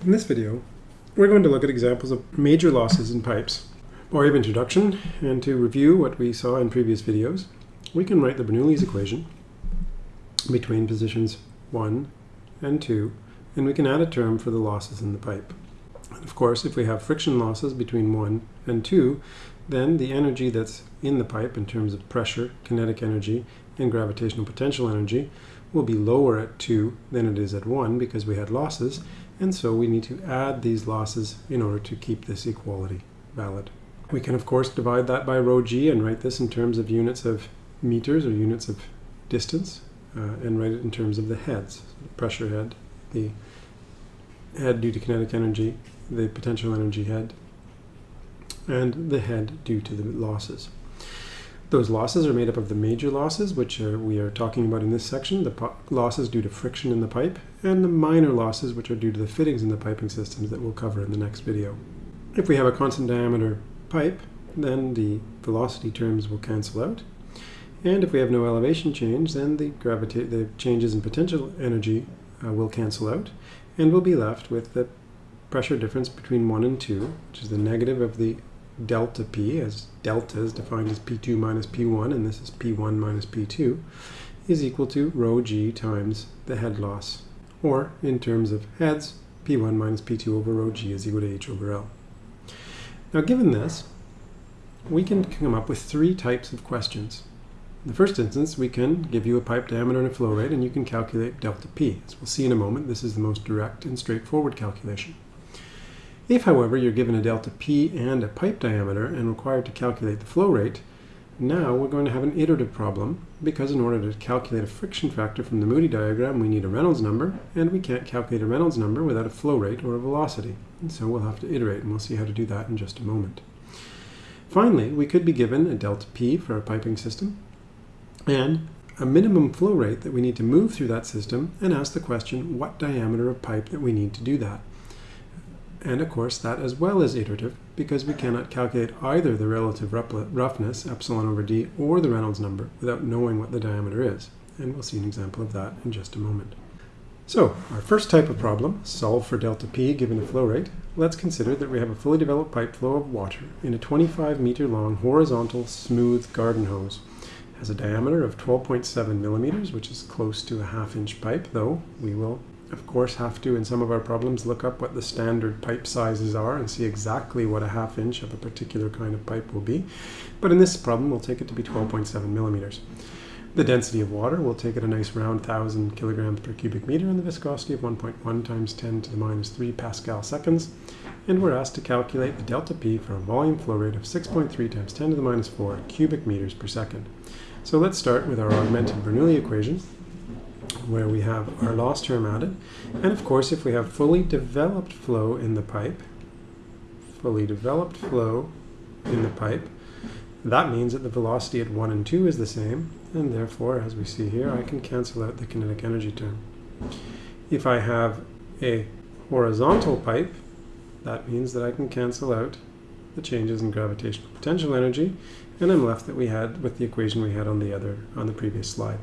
In this video, we're going to look at examples of major losses in pipes. By way of introduction, and to review what we saw in previous videos, we can write the Bernoulli's equation between positions 1 and 2, and we can add a term for the losses in the pipe. And of course, if we have friction losses between 1 and 2, then the energy that's in the pipe in terms of pressure, kinetic energy, and gravitational potential energy will be lower at 2 than it is at 1 because we had losses, and so we need to add these losses in order to keep this equality valid. We can of course divide that by rho g and write this in terms of units of meters or units of distance uh, and write it in terms of the heads. The pressure head, the head due to kinetic energy, the potential energy head, and the head due to the losses. Those losses are made up of the major losses, which are, we are talking about in this section, the losses due to friction in the pipe, and the minor losses, which are due to the fittings in the piping systems that we'll cover in the next video. If we have a constant diameter pipe, then the velocity terms will cancel out. And if we have no elevation change, then the, the changes in potential energy uh, will cancel out, and we'll be left with the pressure difference between 1 and 2, which is the negative of the delta P, as delta is defined as P2 minus P1, and this is P1 minus P2, is equal to rho g times the head loss. Or, in terms of heads, P1 minus P2 over rho g is equal to H over L. Now given this, we can come up with three types of questions. In the first instance, we can give you a pipe diameter and a flow rate, and you can calculate delta P. As we'll see in a moment, this is the most direct and straightforward calculation. If, however, you're given a delta P and a pipe diameter and required to calculate the flow rate, now we're going to have an iterative problem because in order to calculate a friction factor from the Moody diagram, we need a Reynolds number, and we can't calculate a Reynolds number without a flow rate or a velocity. And so we'll have to iterate, and we'll see how to do that in just a moment. Finally, we could be given a delta P for a piping system and a minimum flow rate that we need to move through that system and ask the question what diameter of pipe that we need to do that. And of course, that as well is iterative because we cannot calculate either the relative roughness, epsilon over d, or the Reynolds number without knowing what the diameter is. And we'll see an example of that in just a moment. So, our first type of problem, solve for delta P given a flow rate. Let's consider that we have a fully developed pipe flow of water in a 25 meter long horizontal smooth garden hose. It has a diameter of 12.7 millimeters, which is close to a half inch pipe, though we will of course have to in some of our problems look up what the standard pipe sizes are and see exactly what a half inch of a particular kind of pipe will be. But in this problem we'll take it to be 12.7 millimeters. The density of water, we'll take it a nice round 1000 kilograms per cubic meter and the viscosity of 1.1 times 10 to the minus 3 Pascal seconds. And we're asked to calculate the delta P for a volume flow rate of 6.3 times 10 to the minus 4 cubic meters per second. So let's start with our augmented Bernoulli equation where we have our loss term added. And of course, if we have fully developed flow in the pipe, fully developed flow in the pipe, that means that the velocity at 1 and 2 is the same, and therefore, as we see here, I can cancel out the kinetic energy term. If I have a horizontal pipe, that means that I can cancel out the changes in gravitational potential energy, and I'm left that we had with the equation we had on the other on the previous slide.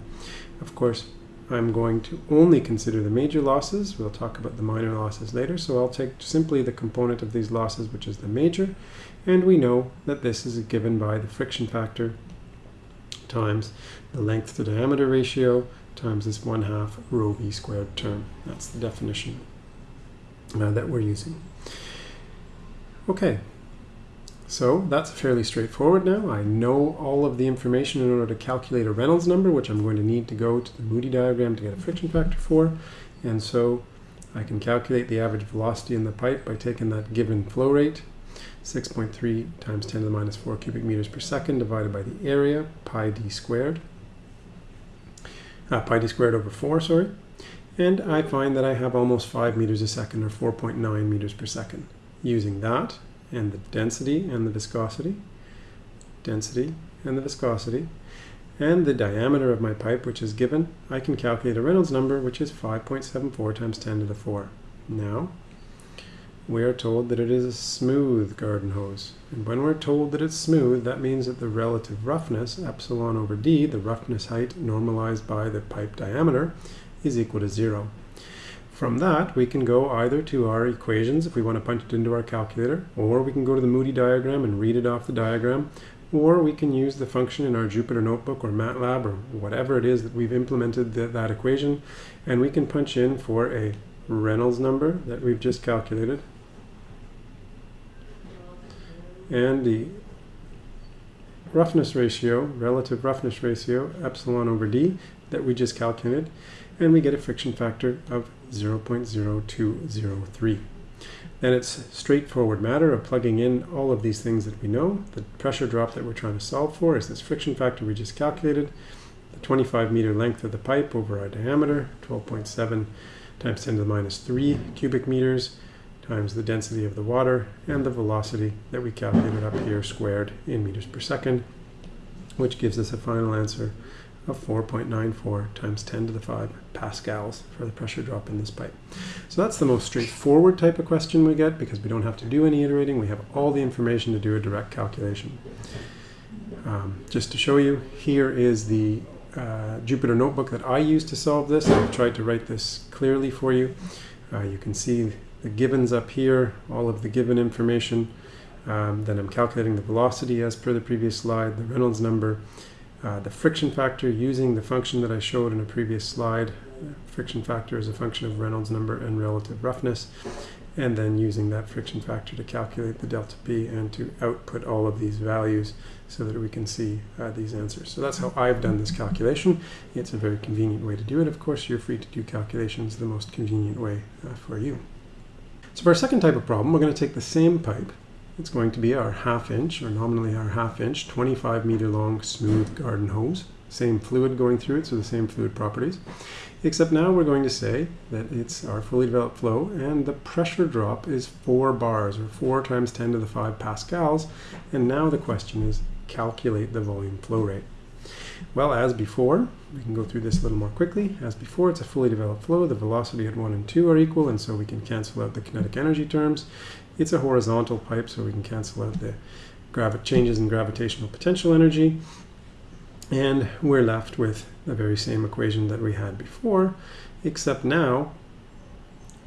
Of course, I'm going to only consider the major losses. We'll talk about the minor losses later. So I'll take simply the component of these losses, which is the major. And we know that this is given by the friction factor times the length to diameter ratio times this 1 half rho v squared term. That's the definition uh, that we're using. Okay, so that's fairly straightforward now. I know all of the information in order to calculate a Reynolds number, which I'm going to need to go to the Moody diagram to get a friction factor for. And so I can calculate the average velocity in the pipe by taking that given flow rate, 6.3 times 10 to the minus 4 cubic meters per second divided by the area, pi d squared, uh, pi d squared over 4, sorry. And I find that I have almost 5 meters a second, or 4.9 meters per second. Using that, and the density and the viscosity, density and the viscosity, and the diameter of my pipe, which is given, I can calculate a Reynolds number, which is 5.74 times 10 to the 4. Now, we are told that it is a smooth garden hose. And when we're told that it's smooth, that means that the relative roughness, epsilon over d, the roughness height normalized by the pipe diameter, is equal to zero. From that, we can go either to our equations if we want to punch it into our calculator, or we can go to the Moody diagram and read it off the diagram, or we can use the function in our Jupyter Notebook or MATLAB or whatever it is that we've implemented the, that equation, and we can punch in for a Reynolds number that we've just calculated, and the roughness ratio, relative roughness ratio, epsilon over d, that we just calculated, and we get a friction factor of 0.0203. Then it's straightforward matter of plugging in all of these things that we know. The pressure drop that we're trying to solve for is this friction factor we just calculated, the 25 meter length of the pipe over our diameter, 12.7 times 10 to the minus 3 cubic meters, times the density of the water, and the velocity that we calculated up here squared in meters per second, which gives us a final answer of 4.94 times 10 to the 5 pascals for the pressure drop in this pipe. So that's the most straightforward type of question we get because we don't have to do any iterating. We have all the information to do a direct calculation. Um, just to show you, here is the uh, Jupyter notebook that I use to solve this. I've tried to write this clearly for you. Uh, you can see the givens up here, all of the given information. Um, then I'm calculating the velocity as per the previous slide, the Reynolds number, uh, the friction factor using the function that I showed in a previous slide. Friction factor is a function of Reynolds number and relative roughness, and then using that friction factor to calculate the delta P and to output all of these values so that we can see uh, these answers. So that's how I've done this calculation. It's a very convenient way to do it. Of course, you're free to do calculations the most convenient way uh, for you. So for our second type of problem, we're going to take the same pipe it's going to be our half inch, or nominally our half inch, 25 meter long smooth garden hose. Same fluid going through it, so the same fluid properties. Except now we're going to say that it's our fully developed flow and the pressure drop is 4 bars, or 4 times 10 to the 5 pascals. And now the question is calculate the volume flow rate. Well, as before, we can go through this a little more quickly. As before, it's a fully developed flow. The velocity at 1 and 2 are equal, and so we can cancel out the kinetic energy terms. It's a horizontal pipe, so we can cancel out the changes in gravitational potential energy. And we're left with the very same equation that we had before, except now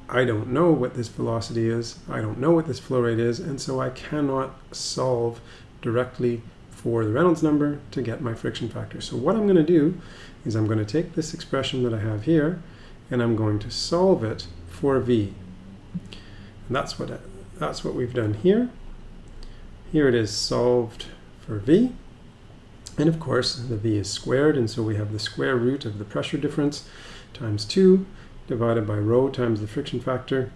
I don't know what this velocity is, I don't know what this flow rate is, and so I cannot solve directly for the Reynolds number to get my friction factor. So what I'm going to do is I'm going to take this expression that I have here and I'm going to solve it for V. And that's what that's what we've done here. Here it is solved for V. And of course, the V is squared, and so we have the square root of the pressure difference times 2 divided by rho times the friction factor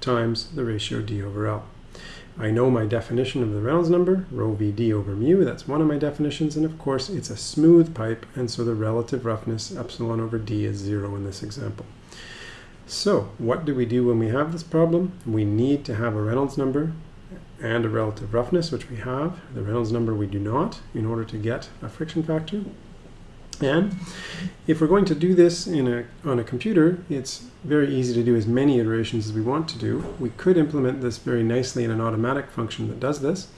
times the ratio d over L. I know my definition of the Reynolds number, rho vd over mu, that's one of my definitions, and of course it's a smooth pipe, and so the relative roughness, epsilon over d, is zero in this example. So what do we do when we have this problem? We need to have a Reynolds number and a relative roughness, which we have. The Reynolds number we do not in order to get a friction factor. And if we're going to do this in a, on a computer, it's very easy to do as many iterations as we want to do. We could implement this very nicely in an automatic function that does this.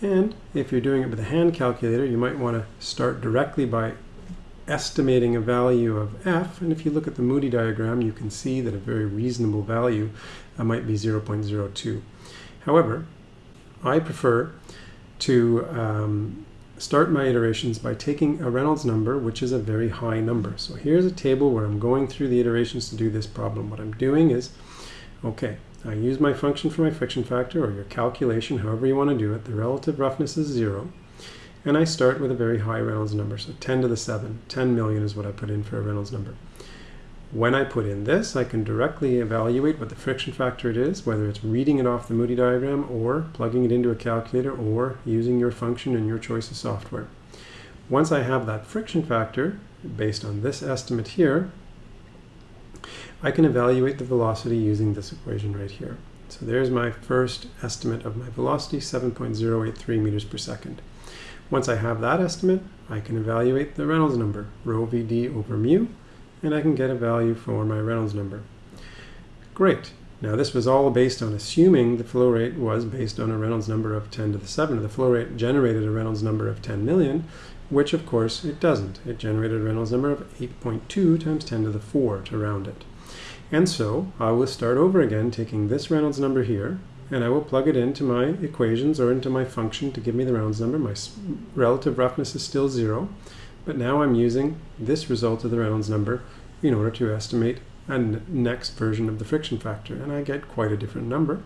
And if you're doing it with a hand calculator, you might want to start directly by estimating a value of f, and if you look at the Moody diagram, you can see that a very reasonable value uh, might be 0.02. However, I prefer to um, start my iterations by taking a Reynolds number, which is a very high number. So here's a table where I'm going through the iterations to do this problem. What I'm doing is, okay, I use my function for my friction factor, or your calculation, however you want to do it. The relative roughness is zero. And I start with a very high Reynolds number, so 10 to the 7. 10 million is what I put in for a Reynolds number. When I put in this, I can directly evaluate what the friction factor it is, whether it's reading it off the Moody diagram or plugging it into a calculator or using your function in your choice of software. Once I have that friction factor, based on this estimate here, I can evaluate the velocity using this equation right here. So there's my first estimate of my velocity, 7.083 meters per second. Once I have that estimate, I can evaluate the Reynolds number, rho vd over mu, and I can get a value for my Reynolds number. Great. Now this was all based on assuming the flow rate was based on a Reynolds number of 10 to the 7. The flow rate generated a Reynolds number of 10 million, which of course it doesn't. It generated a Reynolds number of 8.2 times 10 to the 4 to round it. And so I will start over again taking this Reynolds number here and I will plug it into my equations or into my function to give me the Reynolds number. My relative roughness is still zero, but now I'm using this result of the Reynolds number in order to estimate a next version of the friction factor, and I get quite a different number.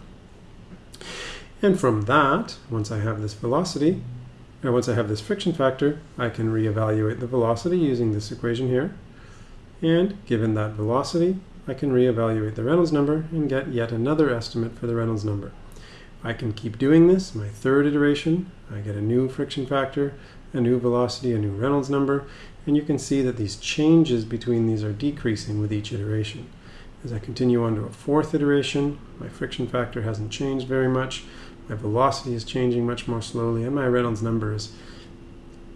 And from that, once I have this velocity, and once I have this friction factor, I can reevaluate the velocity using this equation here. And given that velocity, I can reevaluate the Reynolds number and get yet another estimate for the Reynolds number. I can keep doing this. My third iteration, I get a new friction factor, a new velocity, a new Reynolds number, and you can see that these changes between these are decreasing with each iteration. As I continue on to a fourth iteration, my friction factor hasn't changed very much, my velocity is changing much more slowly, and my Reynolds number is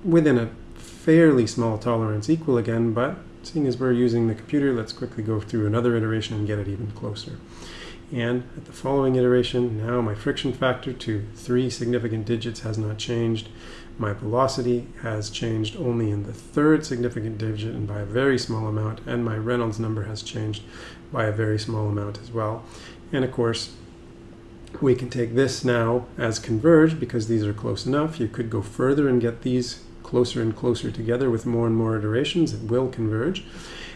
within a fairly small tolerance equal again, but seeing as we're using the computer, let's quickly go through another iteration and get it even closer. And at the following iteration, now my friction factor to three significant digits has not changed. My velocity has changed only in the third significant digit and by a very small amount, and my Reynolds number has changed by a very small amount as well. And of course, we can take this now as converged because these are close enough. You could go further and get these closer and closer together with more and more iterations. It will converge.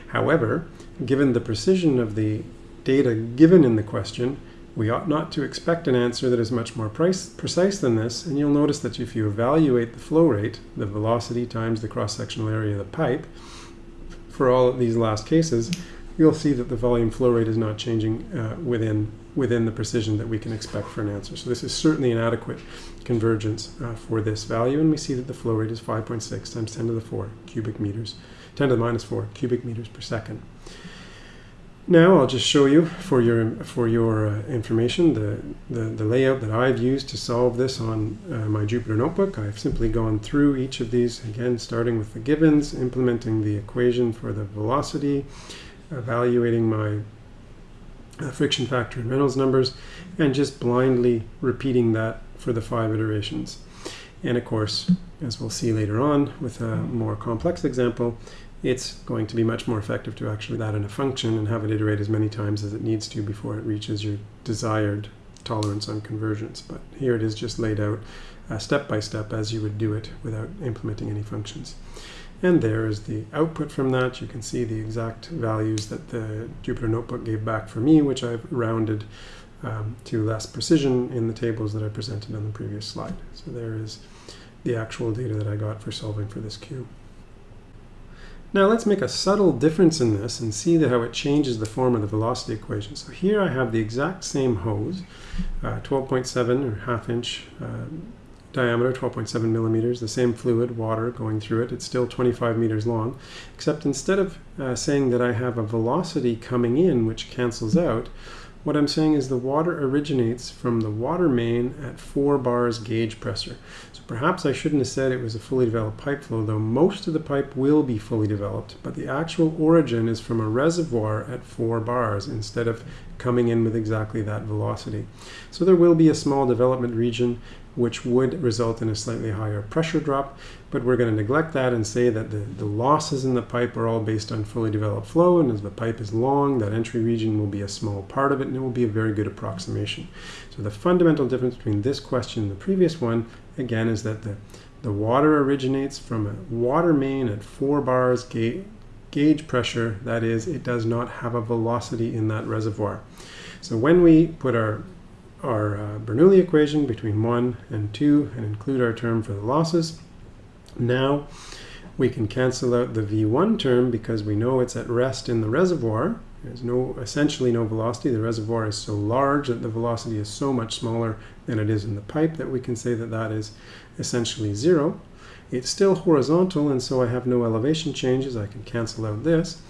However, given the precision of the data given in the question, we ought not to expect an answer that is much more price, precise than this, and you'll notice that if you evaluate the flow rate, the velocity times the cross-sectional area of the pipe, for all of these last cases, you'll see that the volume flow rate is not changing uh, within within the precision that we can expect for an answer. So this is certainly an adequate convergence uh, for this value, and we see that the flow rate is 5.6 times 10 to the 4 cubic meters, 10 to the minus 4 cubic meters per second. Now I'll just show you for your for your uh, information the, the, the layout that I've used to solve this on uh, my Jupyter notebook. I've simply gone through each of these again starting with the givens, implementing the equation for the velocity, evaluating my uh, friction factor and Reynolds numbers, and just blindly repeating that for the five iterations. And of course, as we'll see later on with a more complex example, it's going to be much more effective to actually that in a function and have it iterate as many times as it needs to before it reaches your desired tolerance on convergence. But here it is just laid out uh, step by step as you would do it without implementing any functions. And there is the output from that. You can see the exact values that the Jupyter Notebook gave back for me, which I've rounded um, to less precision in the tables that I presented on the previous slide. So there is the actual data that I got for solving for this cube. Now let's make a subtle difference in this and see how it changes the form of the velocity equation. So here I have the exact same hose, 12.7 uh, or half inch uh, diameter, 12.7 millimeters, the same fluid, water, going through it. It's still 25 meters long, except instead of uh, saying that I have a velocity coming in which cancels out, what I'm saying is the water originates from the water main at 4 bars gauge pressure. Perhaps I shouldn't have said it was a fully developed pipe flow, though most of the pipe will be fully developed, but the actual origin is from a reservoir at 4 bars instead of coming in with exactly that velocity. So there will be a small development region which would result in a slightly higher pressure drop, but we're going to neglect that and say that the, the losses in the pipe are all based on fully developed flow, and as the pipe is long, that entry region will be a small part of it, and it will be a very good approximation. So the fundamental difference between this question and the previous one, again, is that the, the water originates from a water main at 4 bars ga gauge pressure, that is, it does not have a velocity in that reservoir. So when we put our our uh, Bernoulli equation between 1 and 2 and include our term for the losses. Now we can cancel out the V1 term because we know it's at rest in the reservoir. There's no essentially no velocity. The reservoir is so large that the velocity is so much smaller than it is in the pipe that we can say that that is essentially zero. It's still horizontal and so I have no elevation changes. I can cancel out this.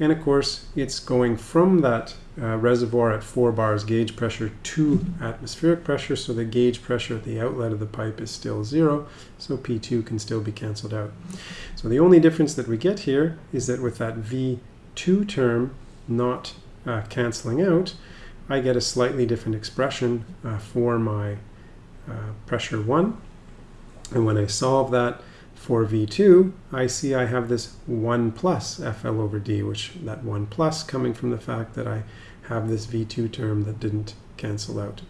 And of course, it's going from that uh, reservoir at 4 bars gauge pressure to atmospheric pressure, so the gauge pressure at the outlet of the pipe is still zero, so P2 can still be cancelled out. So the only difference that we get here is that with that V2 term not uh, cancelling out, I get a slightly different expression uh, for my uh, pressure 1. And when I solve that For V2, I see I have this 1 plus FL over D, which that 1 plus coming from the fact that I have this V2 term that didn't cancel out,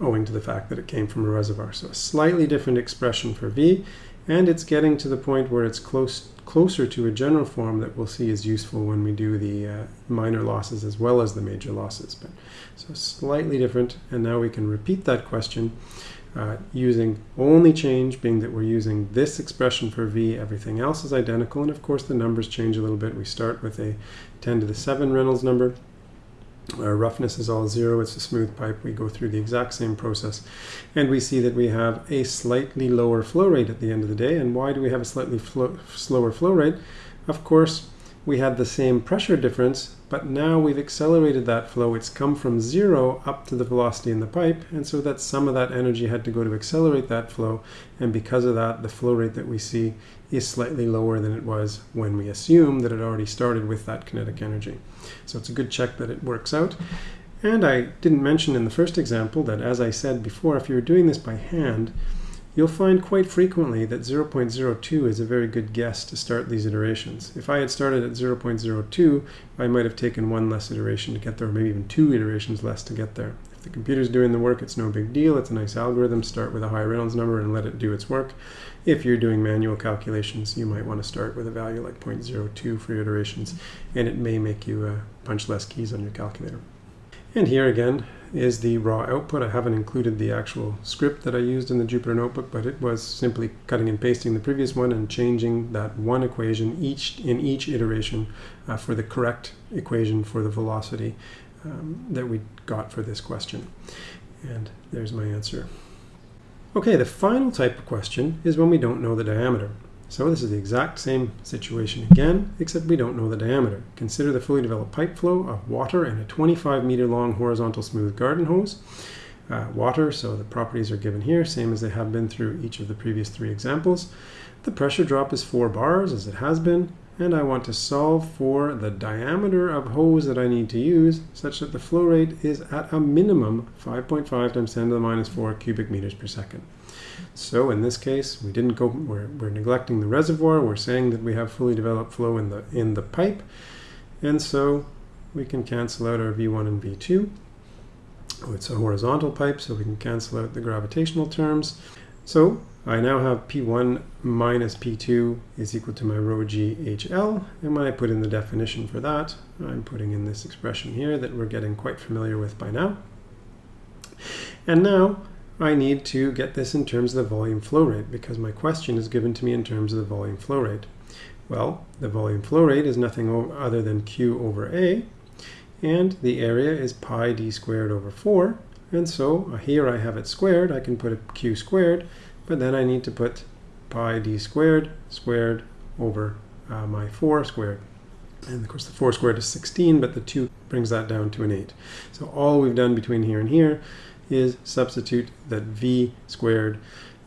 owing to the fact that it came from a reservoir. So a slightly different expression for V, and it's getting to the point where it's close closer to a general form that we'll see is useful when we do the uh, minor losses as well as the major losses. But so slightly different, and now we can repeat that question uh, using only change being that we're using this expression for V, everything else is identical, and of course the numbers change a little bit. We start with a 10 to the 7 Reynolds number, our roughness is all zero, it's a smooth pipe. We go through the exact same process. And we see that we have a slightly lower flow rate at the end of the day. And why do we have a slightly flow, slower flow rate? Of course, we had the same pressure difference, but now we've accelerated that flow. It's come from zero up to the velocity in the pipe, and so that some of that energy had to go to accelerate that flow, and because of that, the flow rate that we see is slightly lower than it was when we assume that it already started with that kinetic energy. So it's a good check that it works out. And I didn't mention in the first example that, as I said before, if you're doing this by hand, you'll find quite frequently that 0.02 is a very good guess to start these iterations. If I had started at 0.02, I might have taken one less iteration to get there, or maybe even two iterations less to get there. If the computer's doing the work, it's no big deal. It's a nice algorithm. Start with a high Reynolds number and let it do its work. If you're doing manual calculations, you might want to start with a value like 0.02 for your iterations, and it may make you uh, punch less keys on your calculator. And here again, is the raw output. I haven't included the actual script that I used in the Jupyter Notebook, but it was simply cutting and pasting the previous one and changing that one equation each in each iteration uh, for the correct equation for the velocity um, that we got for this question. And there's my answer. Okay, the final type of question is when we don't know the diameter. So this is the exact same situation again, except we don't know the diameter. Consider the fully developed pipe flow of water in a 25 meter long horizontal smooth garden hose. Uh, water, so the properties are given here, same as they have been through each of the previous three examples. The pressure drop is 4 bars, as it has been, and I want to solve for the diameter of hose that I need to use, such that the flow rate is at a minimum 5.5 times 10 to the minus 4 cubic meters per second. So in this case, we didn't go, we're, we're neglecting the reservoir. We're saying that we have fully developed flow in the, in the pipe. And so we can cancel out our V1 and V2. Oh, it's a horizontal pipe, so we can cancel out the gravitational terms. So I now have P1 minus P2 is equal to my rho g HL. And when I put in the definition for that, I'm putting in this expression here that we're getting quite familiar with by now. And now I need to get this in terms of the volume flow rate because my question is given to me in terms of the volume flow rate. Well, the volume flow rate is nothing other than Q over A, and the area is pi d squared over 4. And so uh, here I have it squared, I can put a Q squared, but then I need to put pi d squared squared over uh, my 4 squared. And of course the 4 squared is 16, but the 2 brings that down to an 8. So all we've done between here and here is substitute that v squared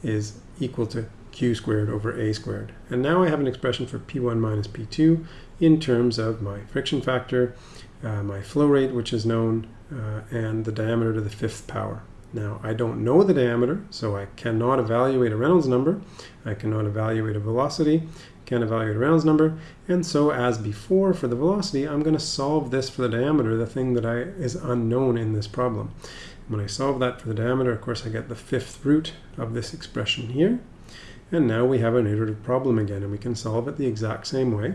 is equal to q squared over a squared. And now I have an expression for P1 minus P2 in terms of my friction factor, uh, my flow rate, which is known, uh, and the diameter to the fifth power. Now, I don't know the diameter, so I cannot evaluate a Reynolds number. I cannot evaluate a velocity, can't evaluate a Reynolds number. And so as before for the velocity, I'm going to solve this for the diameter, the thing that I, is unknown in this problem. When I solve that for the diameter, of course, I get the fifth root of this expression here. And now we have an iterative problem again, and we can solve it the exact same way.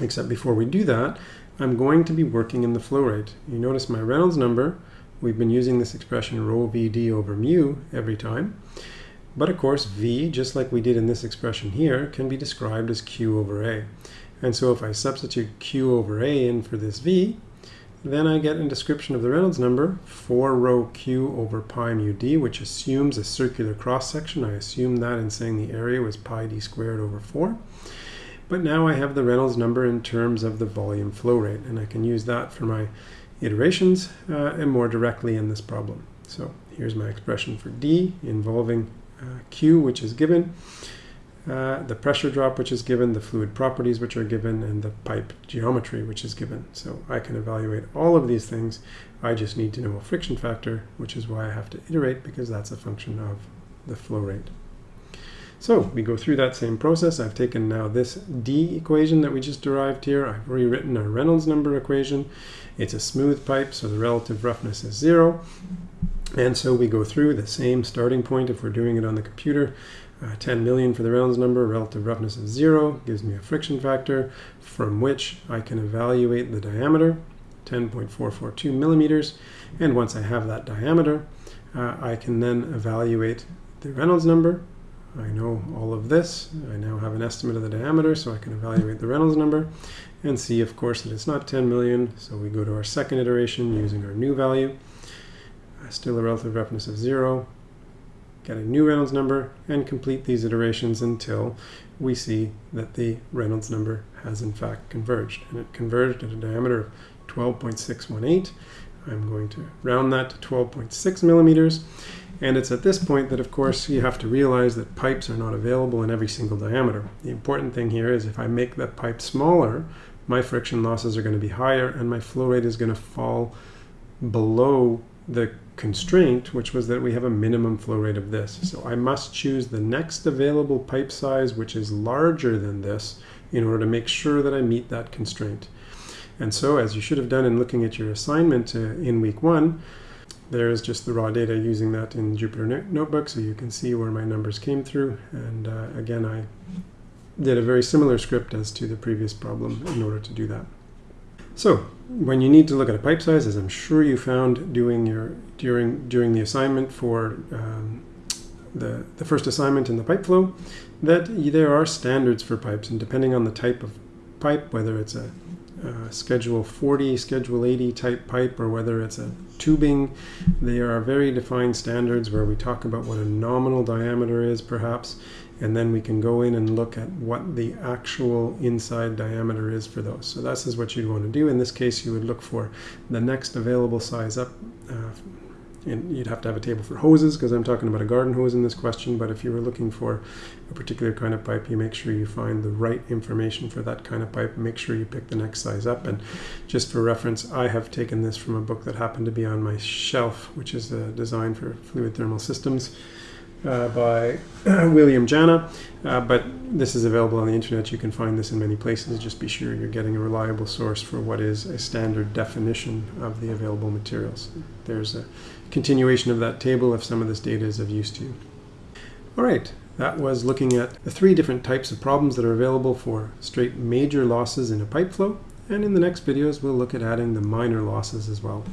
Except before we do that, I'm going to be working in the flow rate. You notice my Reynolds number, we've been using this expression rho vd over mu every time. But of course, v, just like we did in this expression here, can be described as q over a. And so if I substitute q over a in for this v, then I get a description of the Reynolds number, 4 rho q over pi mu d, which assumes a circular cross-section. I assumed that in saying the area was pi d squared over 4. But now I have the Reynolds number in terms of the volume flow rate, and I can use that for my iterations uh, and more directly in this problem. So here's my expression for d involving uh, q, which is given uh, the pressure drop which is given, the fluid properties which are given, and the pipe geometry which is given. So I can evaluate all of these things. I just need to know a friction factor, which is why I have to iterate because that's a function of the flow rate. So we go through that same process. I've taken now this D equation that we just derived here. I've rewritten our Reynolds number equation. It's a smooth pipe, so the relative roughness is zero. And so we go through the same starting point if we're doing it on the computer. Uh, 10 million for the Reynolds number, relative roughness of zero, gives me a friction factor from which I can evaluate the diameter, 10.442 millimeters. And once I have that diameter, uh, I can then evaluate the Reynolds number, I know all of this. I now have an estimate of the diameter, so I can evaluate the Reynolds number and see, of course, that it's not 10 million. So we go to our second iteration using our new value. Uh, still a relative roughness of zero. Get a new Reynolds number and complete these iterations until we see that the Reynolds number has in fact converged. And it converged at a diameter of 12.618. I'm going to round that to 12.6 millimeters. And it's at this point that, of course, you have to realize that pipes are not available in every single diameter. The important thing here is if I make that pipe smaller, my friction losses are going to be higher and my flow rate is going to fall below the constraint, which was that we have a minimum flow rate of this. So I must choose the next available pipe size, which is larger than this, in order to make sure that I meet that constraint. And so, as you should have done in looking at your assignment uh, in week one, there's just the raw data using that in Jupyter Notebook so you can see where my numbers came through. And uh, again, I did a very similar script as to the previous problem in order to do that. So when you need to look at a pipe size, as I'm sure you found doing your during during the assignment for um, the, the first assignment in the pipe flow, that there are standards for pipes, and depending on the type of pipe, whether it's a Schedule 40, Schedule 80 type pipe, or whether it's a tubing. There are very defined standards where we talk about what a nominal diameter is, perhaps, and then we can go in and look at what the actual inside diameter is for those. So this is what you'd want to do. In this case, you would look for the next available size up uh, and you'd have to have a table for hoses because I'm talking about a garden hose in this question. But if you were looking for a particular kind of pipe, you make sure you find the right information for that kind of pipe. Make sure you pick the next size up. And just for reference, I have taken this from a book that happened to be on my shelf, which is a design for fluid thermal systems. Uh, by William Janna, uh, but this is available on the internet. You can find this in many places. Just be sure you're getting a reliable source for what is a standard definition of the available materials. There's a continuation of that table if some of this data is of use to you. All right, that was looking at the three different types of problems that are available for straight major losses in a pipe flow. And in the next videos, we'll look at adding the minor losses as well.